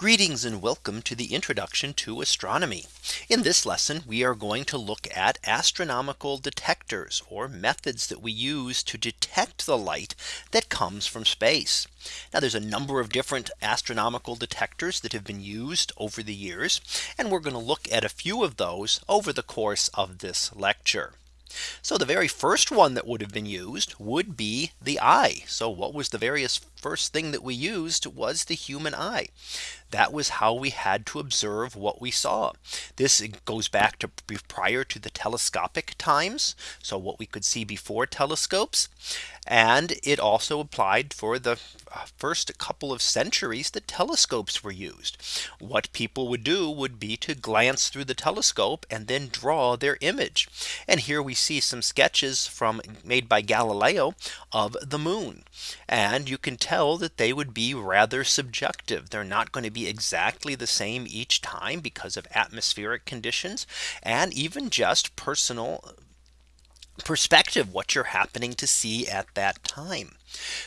Greetings and welcome to the introduction to astronomy. In this lesson, we are going to look at astronomical detectors or methods that we use to detect the light that comes from space. Now there's a number of different astronomical detectors that have been used over the years. And we're going to look at a few of those over the course of this lecture. So the very first one that would have been used would be the eye. So what was the various first thing that we used was the human eye. That was how we had to observe what we saw. This goes back to prior to the telescopic times. So what we could see before telescopes. And it also applied for the uh, first couple of centuries that telescopes were used. What people would do would be to glance through the telescope and then draw their image. And here we see some sketches from made by Galileo of the moon. And you can tell that they would be rather subjective. They're not going to be exactly the same each time because of atmospheric conditions and even just personal perspective what you're happening to see at that time.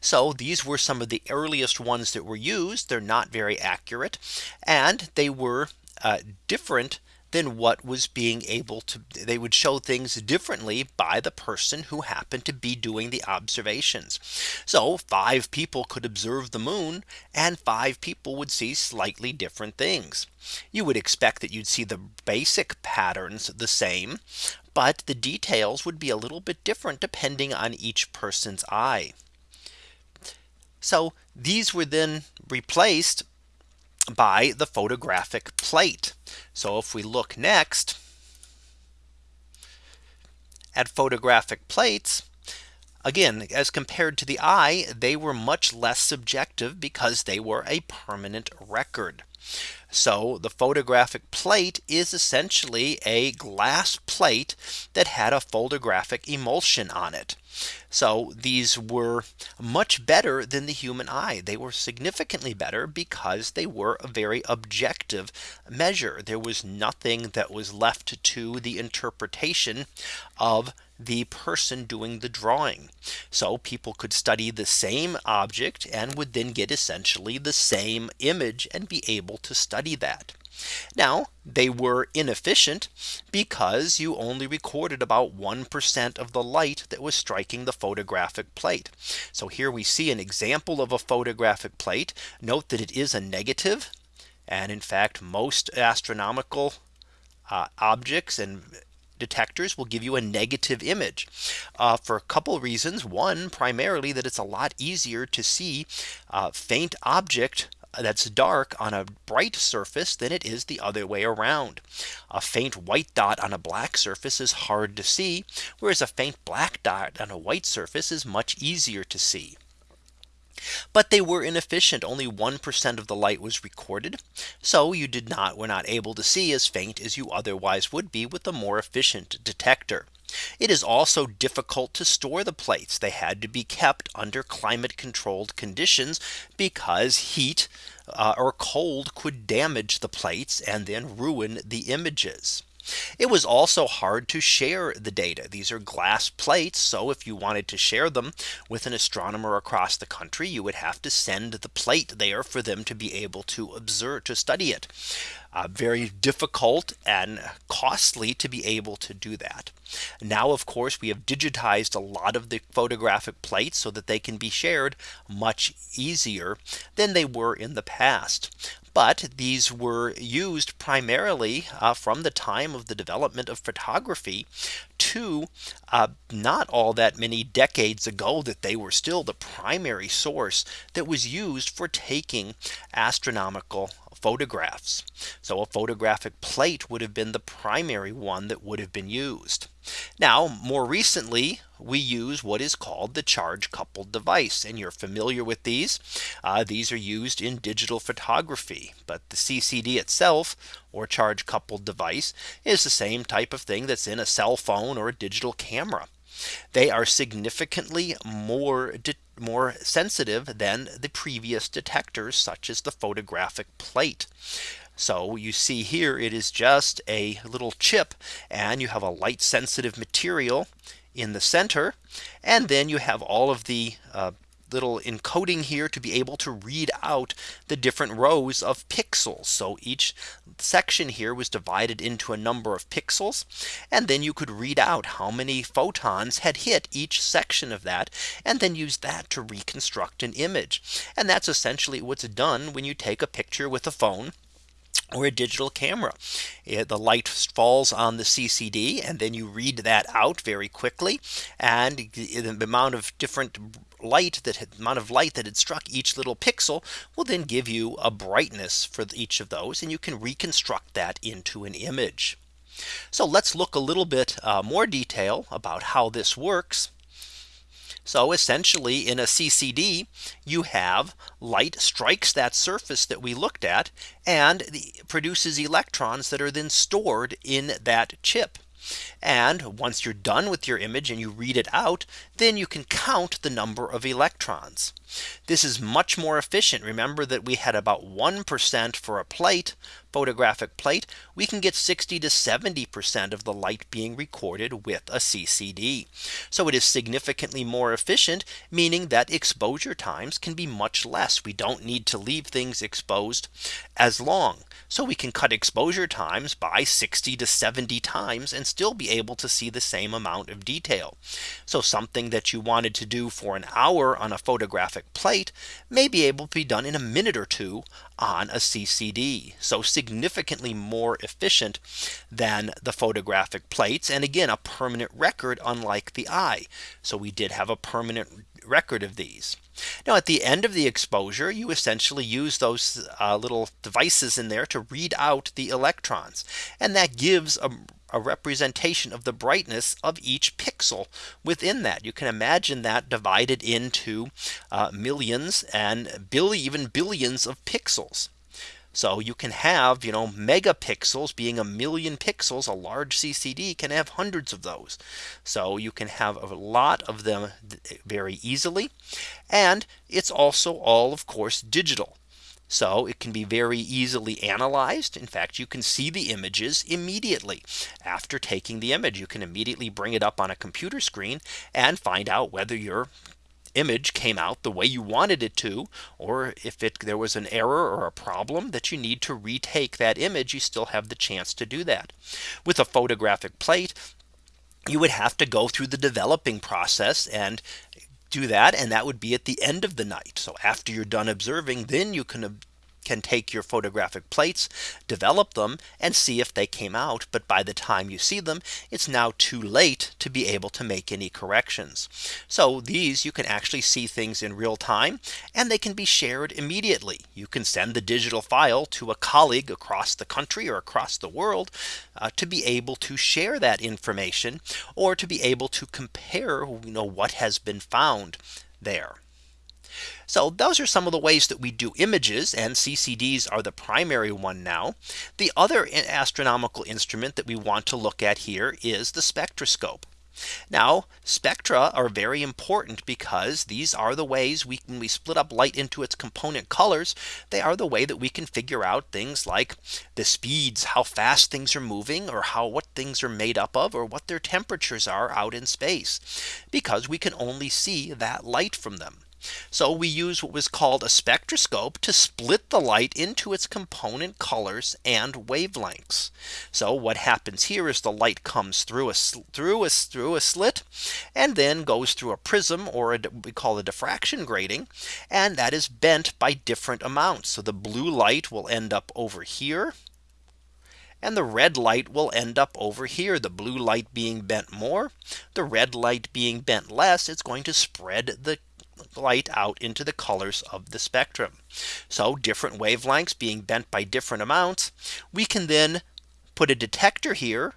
So these were some of the earliest ones that were used. They're not very accurate and they were uh, different than what was being able to they would show things differently by the person who happened to be doing the observations. So five people could observe the moon and five people would see slightly different things. You would expect that you'd see the basic patterns the same. But the details would be a little bit different depending on each person's eye. So these were then replaced by the photographic plate. So if we look next at photographic plates, Again, as compared to the eye, they were much less subjective because they were a permanent record. So the photographic plate is essentially a glass plate that had a photographic emulsion on it. So these were much better than the human eye. They were significantly better because they were a very objective measure. There was nothing that was left to the interpretation of the person doing the drawing. So people could study the same object and would then get essentially the same image and be able to study that. Now they were inefficient because you only recorded about 1% of the light that was striking the photographic plate. So here we see an example of a photographic plate. Note that it is a negative. And in fact, most astronomical uh, objects and detectors will give you a negative image uh, for a couple reasons. One, primarily that it's a lot easier to see uh, faint object that's dark on a bright surface than it is the other way around. A faint white dot on a black surface is hard to see, whereas a faint black dot on a white surface is much easier to see. But they were inefficient. Only 1% of the light was recorded. So you did not were not able to see as faint as you otherwise would be with a more efficient detector. It is also difficult to store the plates. They had to be kept under climate controlled conditions because heat uh, or cold could damage the plates and then ruin the images. It was also hard to share the data. These are glass plates. So if you wanted to share them with an astronomer across the country, you would have to send the plate there for them to be able to observe to study it. Uh, very difficult and costly to be able to do that. Now, of course, we have digitized a lot of the photographic plates so that they can be shared much easier than they were in the past. But these were used primarily uh, from the time of the development of photography to uh, not all that many decades ago that they were still the primary source that was used for taking astronomical photographs. So a photographic plate would have been the primary one that would have been used. Now more recently we use what is called the charge coupled device and you're familiar with these. Uh, these are used in digital photography but the CCD itself or charge coupled device is the same type of thing that's in a cell phone or a digital camera. They are significantly more more sensitive than the previous detectors such as the photographic plate. So you see here it is just a little chip and you have a light sensitive material in the center. And then you have all of the uh, little encoding here to be able to read out the different rows of pixels. So each section here was divided into a number of pixels. And then you could read out how many photons had hit each section of that and then use that to reconstruct an image. And that's essentially what's done when you take a picture with a phone or a digital camera. It, the light falls on the CCD and then you read that out very quickly. And the amount of different light that had, amount of light that had struck each little pixel will then give you a brightness for each of those and you can reconstruct that into an image. So let's look a little bit uh, more detail about how this works. So essentially in a CCD, you have light strikes that surface that we looked at and produces electrons that are then stored in that chip. And once you're done with your image and you read it out, then you can count the number of electrons. This is much more efficient. Remember that we had about 1% for a plate photographic plate, we can get 60 to 70% of the light being recorded with a CCD. So it is significantly more efficient, meaning that exposure times can be much less. We don't need to leave things exposed as long. So we can cut exposure times by 60 to 70 times and still be able to see the same amount of detail. So something that you wanted to do for an hour on a photographic plate may be able to be done in a minute or two on a CCD. So significantly more efficient than the photographic plates. And again, a permanent record unlike the eye. So we did have a permanent record of these. Now at the end of the exposure, you essentially use those uh, little devices in there to read out the electrons. And that gives a a representation of the brightness of each pixel within that. You can imagine that divided into uh, millions and even billions of pixels. So you can have, you know, megapixels being a million pixels, a large CCD can have hundreds of those. So you can have a lot of them very easily. And it's also all, of course, digital. So it can be very easily analyzed. In fact, you can see the images immediately after taking the image. You can immediately bring it up on a computer screen and find out whether your image came out the way you wanted it to or if it there was an error or a problem that you need to retake that image you still have the chance to do that with a photographic plate you would have to go through the developing process and do that and that would be at the end of the night. So after you're done observing then you can can take your photographic plates, develop them and see if they came out. But by the time you see them, it's now too late to be able to make any corrections. So these you can actually see things in real time and they can be shared immediately. You can send the digital file to a colleague across the country or across the world uh, to be able to share that information or to be able to compare you know what has been found there. So those are some of the ways that we do images and CCDs are the primary one now. The other astronomical instrument that we want to look at here is the spectroscope. Now spectra are very important because these are the ways we when we split up light into its component colors. They are the way that we can figure out things like the speeds, how fast things are moving or how what things are made up of or what their temperatures are out in space because we can only see that light from them. So we use what was called a spectroscope to split the light into its component colors and wavelengths. So what happens here is the light comes through a through a through a slit and then goes through a prism or a, we call a diffraction grating and that is bent by different amounts. So the blue light will end up over here and the red light will end up over here the blue light being bent more the red light being bent less it's going to spread the light out into the colors of the spectrum. So different wavelengths being bent by different amounts. We can then put a detector here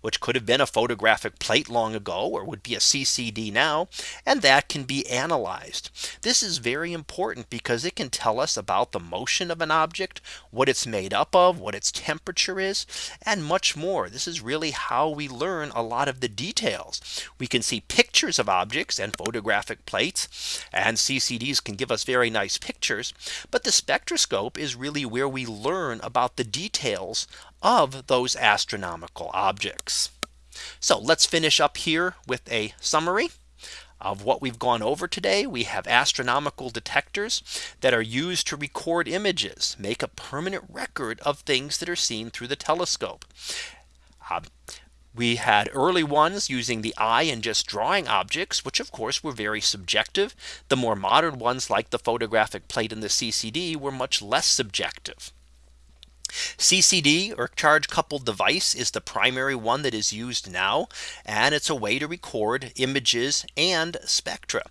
which could have been a photographic plate long ago or would be a CCD now and that can be analyzed. This is very important because it can tell us about the motion of an object, what it's made up of, what its temperature is, and much more. This is really how we learn a lot of the details. We can see pictures of objects and photographic plates and CCDs can give us very nice pictures. But the spectroscope is really where we learn about the details of those astronomical objects. So let's finish up here with a summary. of what we've gone over today, we have astronomical detectors that are used to record images, make a permanent record of things that are seen through the telescope. Uh, we had early ones using the eye and just drawing objects, which of course were very subjective. The more modern ones like the photographic plate and the CCD were much less subjective. CCD or charge coupled device is the primary one that is used now. And it's a way to record images and spectra.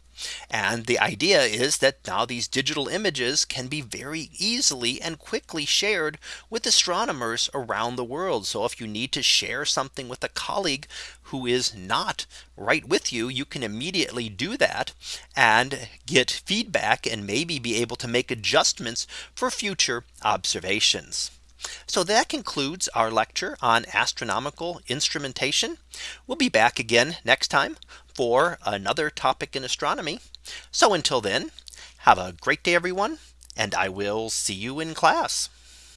And the idea is that now these digital images can be very easily and quickly shared with astronomers around the world. So if you need to share something with a colleague who is not right with you, you can immediately do that and get feedback and maybe be able to make adjustments for future observations. So that concludes our lecture on astronomical instrumentation. We'll be back again next time for another topic in astronomy. So until then, have a great day, everyone, and I will see you in class.